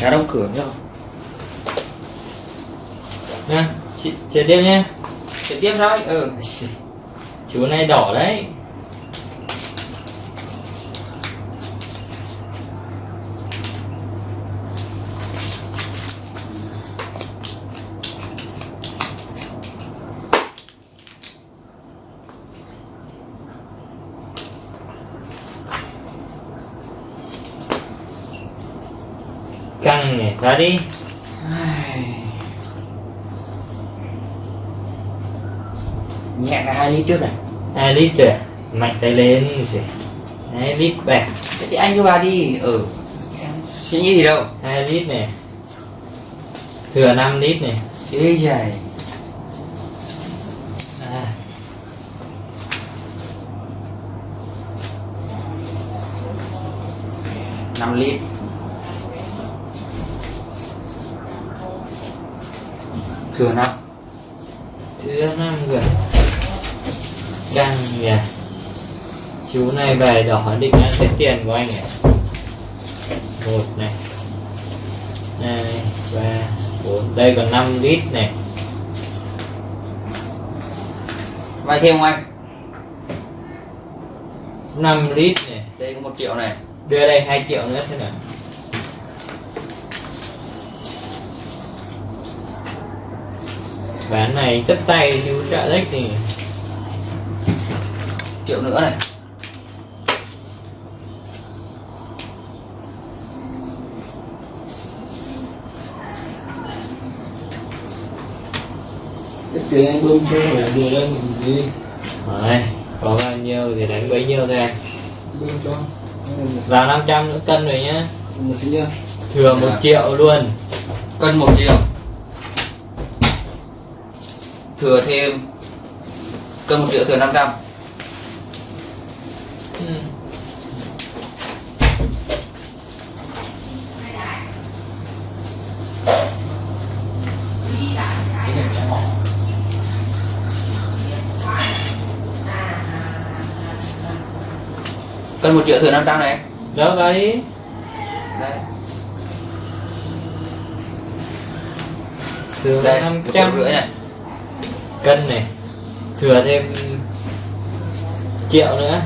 cá đóng cửa nhá. Nha chị chơi tiếp nhé Trực tiếp thôi. Ừ. Chú này đỏ đấy căng này ra đi. Nhẹ cả hai lít trước này. Hai lít rồi à? mạnh tay lên rồi hai lít bạc. Thế thì anh cứ vào đi. Ừ. Em suy nghĩ gì đâu. Hai lít này thừa 5 lít này ê trời à, năm lít thừa năm thừa 5 rồi căng nhỉ. Chú này bài đỏ định ăn cái tiền của anh này một này. Hai ba bốn. Đây còn 5 lít này. Vay thêm không anh? 5 lít này. Đây có một triệu này. Đưa đây 2 triệu nữa xem nào bán này tất tay chú trợ lách thì triệu nữa này. Cái tiền anh bơm cho gì? Rồi, có bao nhiêu thì đánh bấy nhiêu thôi anh bơm cho. Vào 500 nữa cân rồi nhá. Một Thừa 1 triệu luôn. Cân một triệu thừa thêm cân một triệu thừa 500 ừ. cân một triệu thừa 500 này. Đó vào đi. Đây. Thừa đây một triệu 500 rưỡi này cân này Thừa thêm triệu nữa.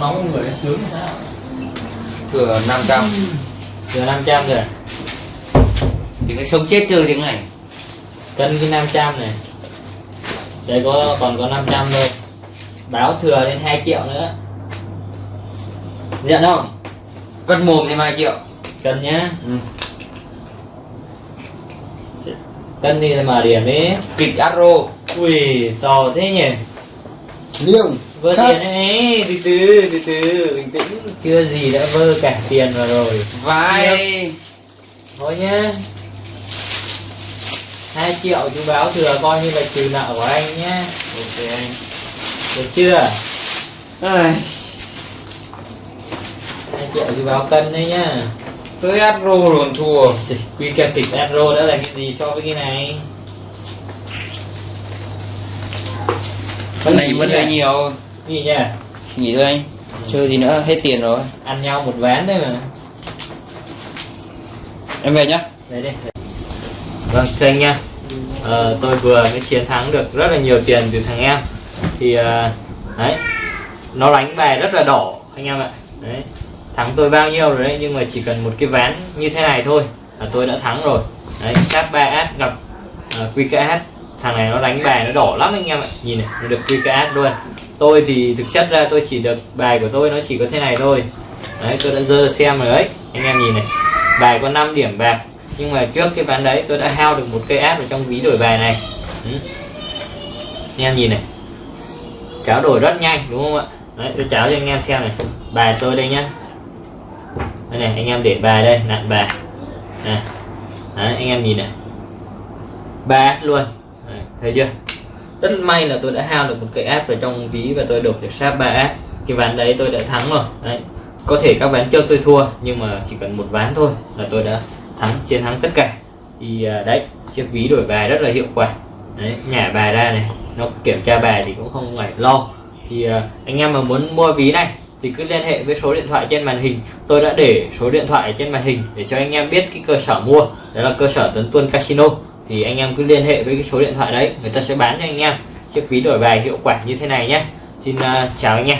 Nóng người nó sướng sao? Thừa 500 Thừa 500 rồi. Thì cái sống chết chơi tiếng này. Cân cái 500 này. Đây có còn có 500 thôi. Báo thừa lên 2 triệu nữa. Nhận không cân mồm thêm 2 triệu cân nhá. Ừ. cân đi là mở điểm đi. Kịch arrow. Ui to thế nhỉ? Liêng. Vơ Khác. tiền ấy. Từ từ từ từ. Bình tĩnh. Chưa gì đã vơ cả tiền vào rồi. Vai. Thôi nhá. 2 triệu chú báo thừa coi như là trừ nợ của anh nhá. Ok anh. Được chưa? Ai, 2 triệu chú báo cân đấy nhá. Tới arrow luôn thua. Quy kẹp kịch Adro đã là cái gì so với cái này? Cái này vẫn hơi nhiều. Gì nhỉ nghỉ thôi anh. Chơi gì nữa hết tiền rồi. Ăn nhau một ván đấy mà. Em về nhá. Đây đây Vâng thưa anh nha ờ, Tôi vừa mới chiến thắng được rất là nhiều tiền từ thằng em. Thì ờ, đấy Nó đánh bài rất là đỏ anh em ạ. Đấy Thắng tôi bao nhiêu rồi đấy Nhưng mà chỉ cần một cái ván như thế này thôi là tôi đã thắng rồi. Đấy sát 3 át gặp à, uh, QKH Thằng này nó đánh bài nó đỏ lắm anh em ạ. Nhìn này nó được QKH luôn. Tôi thì thực chất ra tôi chỉ được bài của tôi nó chỉ có thế này thôi. Đấy tôi đã dơ xem rồi đấy. Anh em nhìn này Bài có 5 điểm bạc. Nhưng mà trước cái ván đấy tôi đã hao được một cây áp ở trong ví đổi bài này. Ừ. Anh em nhìn này Cháo đổi rất nhanh đúng không ạ? Đấy tôi cháo cho anh em xem này. Bài tôi đây nhá đây này anh em để bài đây nặn bài. Này Đấy, anh em nhìn này. Ba luôn. Đấy, thấy chưa? Rất may là tôi đã hao được một cái app vào trong ví và tôi đổi được sát ba app cái ván đấy tôi đã thắng rồi. Đấy có thể các ván trước tôi thua nhưng mà chỉ cần một ván thôi là tôi đã thắng chiến thắng tất cả. Thì à, đấy chiếc ví đổi bài rất là hiệu quả. Đấy nhả bài ra này. Nó kiểm tra bài thì cũng không phải lo. Thì à, anh em mà muốn mua ví này thì cứ liên hệ với số điện thoại trên màn hình. Tôi đã để số điện thoại trên màn hình để cho anh em biết cái cơ sở mua. Đó là cơ sở Tấn Tuân Casino. Thì anh em cứ liên hệ với cái số điện thoại đấy người ta sẽ bán cho anh em. Chiếc ví đổi bài hiệu quả như thế này nhé. Xin uh, chào anh em.